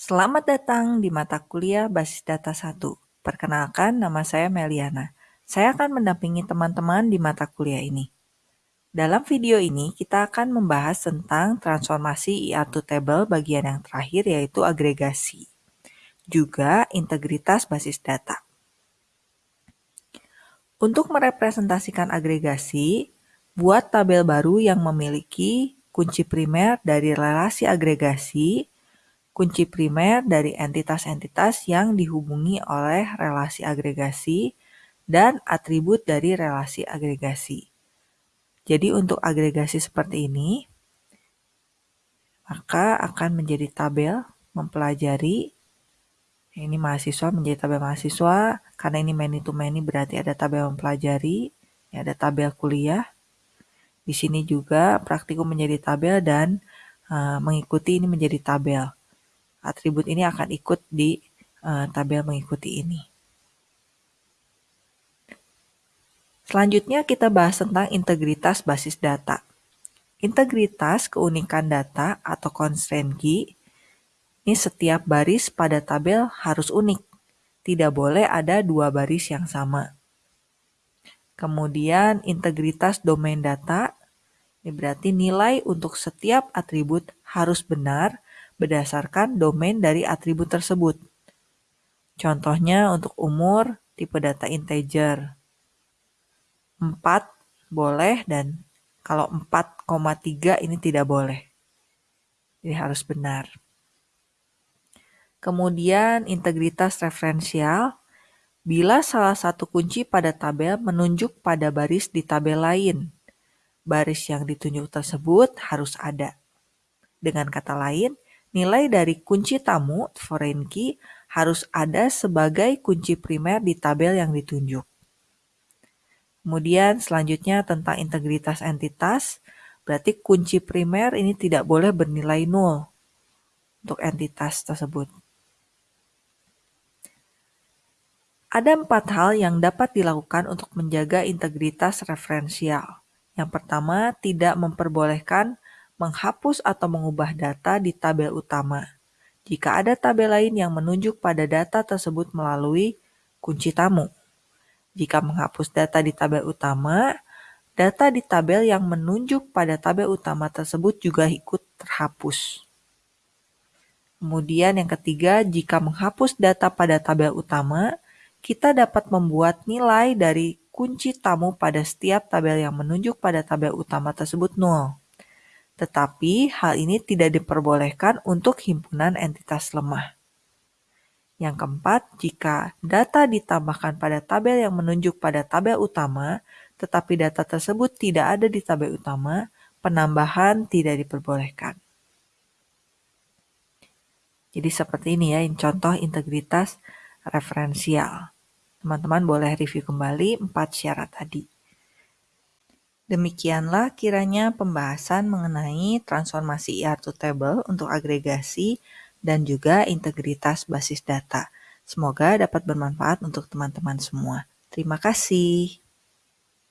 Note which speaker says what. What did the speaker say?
Speaker 1: Selamat datang di mata kuliah Basis Data 1. Perkenalkan, nama saya Meliana. Saya akan mendampingi teman-teman di mata kuliah ini. Dalam video ini, kita akan membahas tentang transformasi IR to table bagian yang terakhir yaitu agregasi. Juga integritas basis data. Untuk merepresentasikan agregasi, buat tabel baru yang memiliki kunci primer dari relasi agregasi, kunci primer dari entitas-entitas yang dihubungi oleh relasi agregasi, dan atribut dari relasi agregasi. Jadi untuk agregasi seperti ini, maka akan menjadi tabel mempelajari ini mahasiswa menjadi tabel mahasiswa karena ini many to many berarti ada tabel mempelajari ada tabel kuliah di sini juga praktikum menjadi tabel dan uh, mengikuti ini menjadi tabel atribut ini akan ikut di uh, tabel mengikuti ini. Selanjutnya kita bahas tentang integritas basis data. Integritas keunikan data atau constraint key ini setiap baris pada tabel harus unik. Tidak boleh ada dua baris yang sama. Kemudian integritas domain data. Ini berarti nilai untuk setiap atribut harus benar berdasarkan domain dari atribut tersebut. Contohnya untuk umur, tipe data integer. 4 boleh dan kalau 4,3 ini tidak boleh. Jadi harus benar. Kemudian integritas referensial. Bila salah satu kunci pada tabel menunjuk pada baris di tabel lain, baris yang ditunjuk tersebut harus ada. Dengan kata lain, Nilai dari kunci tamu foreign key harus ada sebagai kunci primer di tabel yang ditunjuk. Kemudian selanjutnya tentang integritas entitas, berarti kunci primer ini tidak boleh bernilai nol untuk entitas tersebut. Ada empat hal yang dapat dilakukan untuk menjaga integritas referensial. Yang pertama, tidak memperbolehkan menghapus atau mengubah data di tabel utama. Jika ada tabel lain yang menunjuk pada data tersebut melalui kunci tamu. Jika menghapus data di tabel utama, data di tabel yang menunjuk pada tabel utama tersebut juga ikut terhapus. Kemudian yang ketiga, jika menghapus data pada tabel utama, kita dapat membuat nilai dari kunci tamu pada setiap tabel yang menunjuk pada tabel utama tersebut nol tetapi hal ini tidak diperbolehkan untuk himpunan entitas lemah. Yang keempat, jika data ditambahkan pada tabel yang menunjuk pada tabel utama, tetapi data tersebut tidak ada di tabel utama, penambahan tidak diperbolehkan. Jadi seperti ini ya, contoh integritas referensial. Teman-teman boleh review kembali empat syarat tadi. Demikianlah kiranya pembahasan mengenai transformasi IR to table untuk agregasi dan juga integritas basis data. Semoga dapat bermanfaat untuk teman-teman semua. Terima kasih.